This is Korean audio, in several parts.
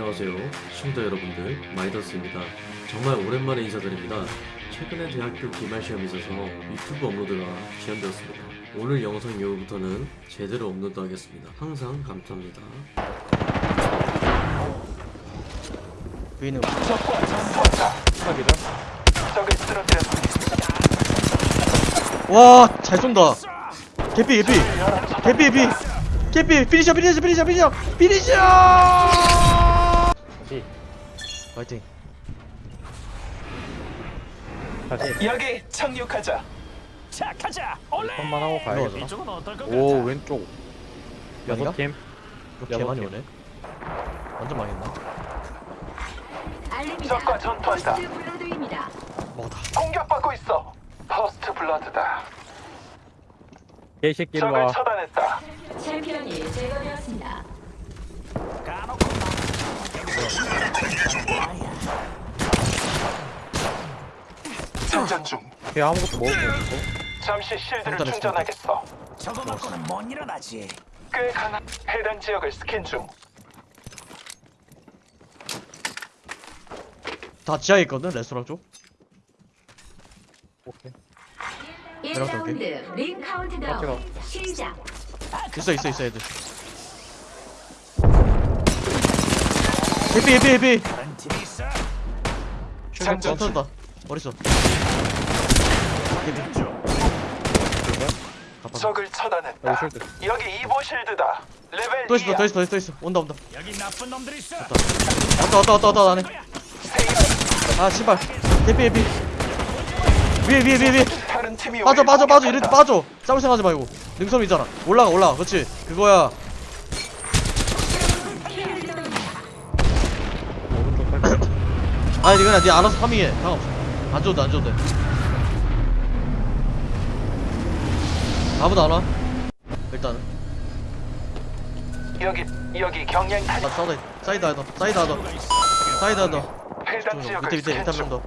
안녕하세요 시청자 여러분들 마이더스입니다 정말 오랜만에 인사드립니다 최근에 대학교 기말 시험이 있어서 유튜브 업로드가 지연되었습니다 오늘 영상 이후부터는 제대로 업로드 하겠습니다 항상 감사합니다 B는 적과 전투한다. 사기다. 적을 쓰러뜨렸습니다. 와, 잘 쏜다. 개피, 개피. 개피, 개피. 개피, finisher, finisher, finisher, finisher. finisher! 파이팅. 다시 여기 착륙하자. 자 가자 올레 한번 하고 이쪽은 어떨 것 오 같아 왼쪽? 여섯 팀 이거 개 많이 오네. 완전 망했나? 적과 전투한다. 먹었다. 공격받고 있어. First blood다. 개새끼 적을 일로와 처단했다. 챔피언이 제거되었습니다. 까놓고 장전 중. 걔 아무것도 먹을 게 없어 잠시 실드를 충전하겠어. 저거 맞고는 못 일어나지 꽤 강한 해당 지역을 스캔 중. 다 지하에 있거든, 레스토랑 쪽. 오케이 1라운드 링 카운트다운 시작. 있어, 있어, 있어, 애들. 개피, 개피, 개피. 장전 중. 전투한다. 어딨어? 적을 여기 처단했다. 실드 여기 Evo 실드다. 레벨 또 있어, 2야. 또 있어, 또 있어, 또 있어. 온다, 온다. 여기 나쁜 놈들 있어 왔다, 왔다, 왔다, 왔다, 안에. 아, 씨발. 개피, 개피. 위에, 위에, 위에, 위에. 다른 팀이 빠져 우리를 빠져 빠져 이럴 때 공격한다. 빠져 싸울 생각하지 말고 능선이잖아 올라가 올라가 그렇지 그거야 오른쪽 살짝 아니 이거는 네 알아서 파밍해. 상관없어. 안 줘도 돼, 안 줘도 돼. 아무도 안와? 일단은. 여기 여기 경량 싸우다 사이드 더 사이드 하나 더. 사이드 하나 더. 해당 지역을 밑에 밑에 중. 한명더.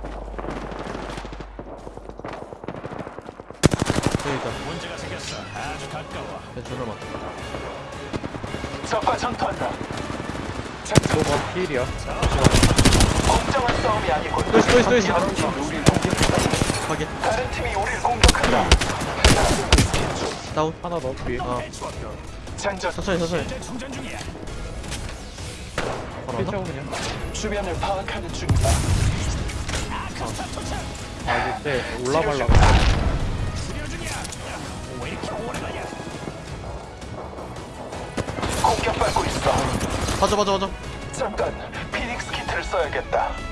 여기 있다 문제가 생겼어 아주 가까워 내 존나 적과 전투한다. 장전 너가 필이야? 공정한 싸움이 아니고 또 있어 또 있어 다른 팀이 우리를 공격한다. 확인 다른 팀이 우리를 공격한다. 다운 하나 더 뒤에 어 장전 천천히 천천히? 피쳐 그냥 주변을 파악하는 중이다. 아 이제 올라가려고 치료 중이야 왜 이렇게 오래 걸려 공격받고 있어. 맞아 맞아 맞아 잠깐 피닉스 키트를 써야겠다.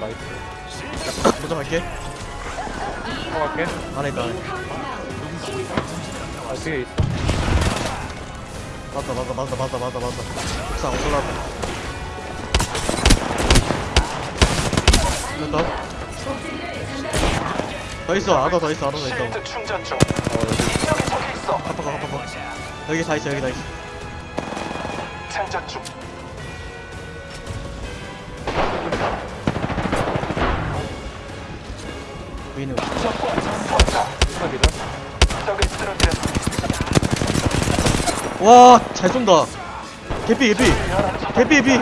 Nice. 먼저 갈게. 들어갈게. 안에 있다 안에 아 뒤에 있어. 맞다 맞다 맞다 맞다 맞다 맞다. 옥상 올라왔다 됐다. 더 있어 아더 더 있어 아더 더 있어. 실드 충전 중. 여기 적이 있어. 가빠 가빠 가빠 여기 다 있어 여기 다 있어. 장전 중. 보이는 쓰러뜨렸습니다. 와잘 쏜다 개피 개피 개피 개피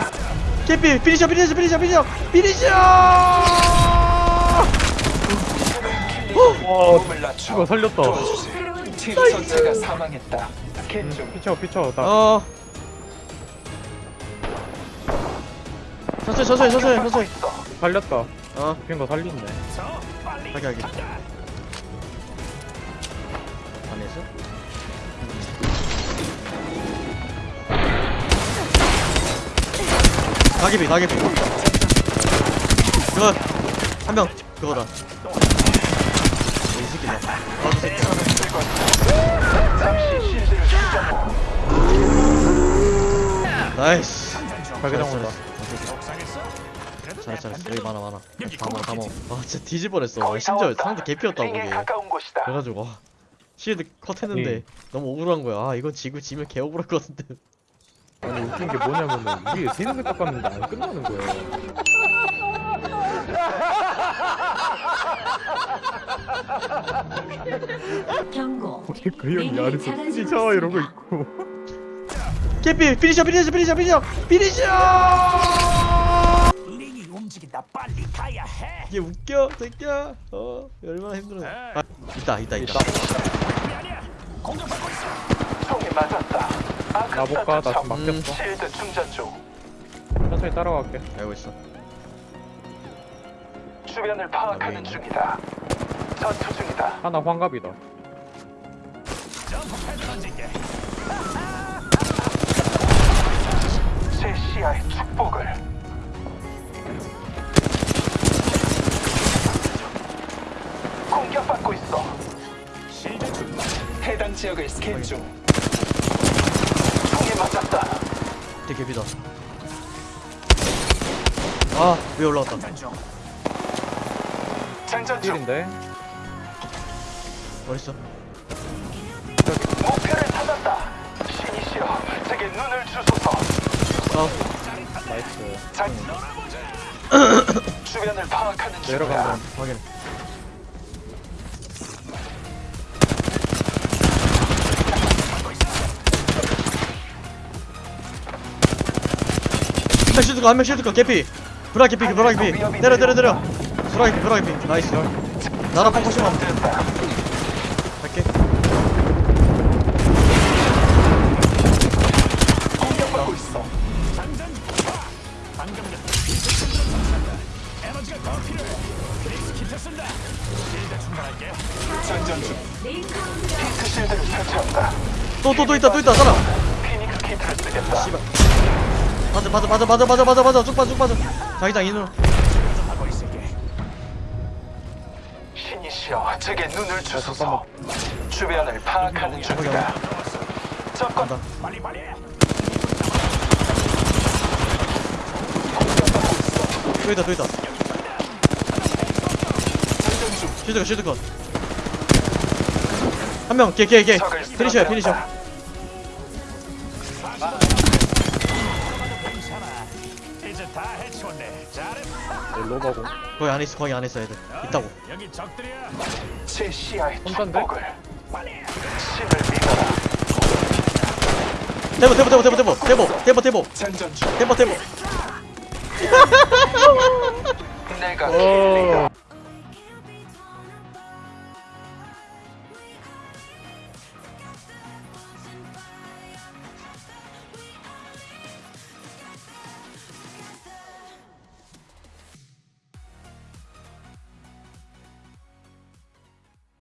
개피 finisher finisher finisher finisher finisher 와 몸을 낮춰. 이거 살렸다 도와주지. 팀 전체가 사망했다. 스캔 중. 피쳐 피쳐 나 어 천천히 천천히 천천히 천천히. 살렸다 어? 핀거 빨리 하게 하게. 가자. 안에서 나개비 나개비 그거 한명 그거다. 이 새끼다. 나도 새끼 잠시 충전하고. Nice. 자기장 온다 잘했어 내 잘했어 여기 많아 많아 다먹어 다먹어. 아 진짜 다 심지어. 상대 개피였다고 그게. 그래가지고 와, 실드 컷했는데 예. 너무 억울한 거야 아 이건 지고 지면 개 억울할 것 같은데 아니 웃긴 게 뭐냐면은 위에 세 명을 깎았는데 안 끝나는 거예요. 경고. 그 형이 아래서 피자 이러고 있고. 개피 finisher finisher finisher finisher finisher 움직인다. 빨리 가야 해. 이게 웃겨 새끼야 어 얼마나 힘들어 아, 있다 있다 있다. 공격받고 있어. 총이 맞았다. 나 볼까? 나 지금 점. 막혔어. 실드 충전 중. 천천히 따라갈게. 알고 있어 주변을 파악하는 중이다. 전투 중이다. 하나 환갑이다. 패드 던질게. 제 시야의 축복을. 공격받고 있어. 실드 중. 해당 지역을 스캔 중. 총이 맞았다. 되게 개피다 아 위에 올라왔다 중. 장전 중. 1인데 어딨어 목표를 찾았다. 신이시여, 제게 눈을 주소서. 아 nice. 장... 주변을 파악하는. 내려간다. 확인 한명 쉴드 거, 한명 쉴드 거, 개피. 브라 개피, 브라 개피. 때려, 때려, 때려. 브라 개피, 브라 개피. 나이스. 나라 펑커시만 갈게. 장전 중. 핑크 실드를 설치한다. 또, 또, 또 있다, 또 있다, 사람. 피닉스 키트를 쓰겠다. 맞아 맞아 맞아 맞아 맞아 맞아 맞아 쭉 빠져 쭉 빠져 자기장 인으로 하고 있을게. 신이시여, 제게 눈을 주소서. 주변을 파악하는 중이다. 접근. 간다 빨리 빨리. 또 있다 또 있다. 쉴드거 쉴드거 한명 적을 피니셔야 피니셔 잘했어. 로바공. 거기 안에 있어 거기 안에 있어 애들 있다고 여기 적들이야. 제 시야의 혼잔데? 축복을. 빨리. 신을 믿어라. 대보 대보 대보 대보 대보 대보 대보 대보 중. 대보 대보 내가 어.